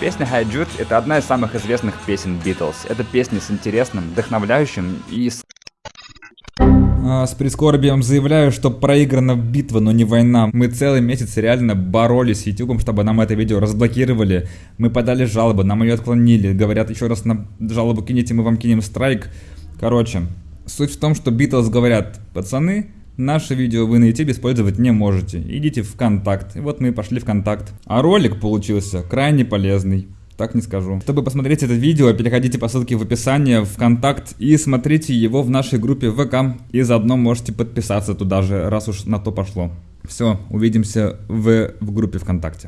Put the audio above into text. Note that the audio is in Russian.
Песня Hi Jude — это одна из самых известных песен Beatles. Это песня с интересным, вдохновляющим и с А, С прискорбием заявляю, что проиграна битва, но не война. Мы целый месяц реально боролись с YouTube, чтобы нам это видео разблокировали. Мы подали жалобы, нам ее отклонили. Говорят, еще раз на жалобу кинете, мы вам кинем страйк. Короче, суть в том, что Beatles говорят, пацаны, наше видео вы на YouTube использовать не можете. Идите в ВКонтакт. И вот мы и пошли в ВКонтакт. А ролик получился крайне полезный. Так не скажу. Чтобы посмотреть это видео, переходите по ссылке в описании в ВКонтакт и смотрите его в нашей группе ВК. И заодно можете подписаться туда же, раз уж на то пошло. Все, увидимся в, в группе ВКонтакте.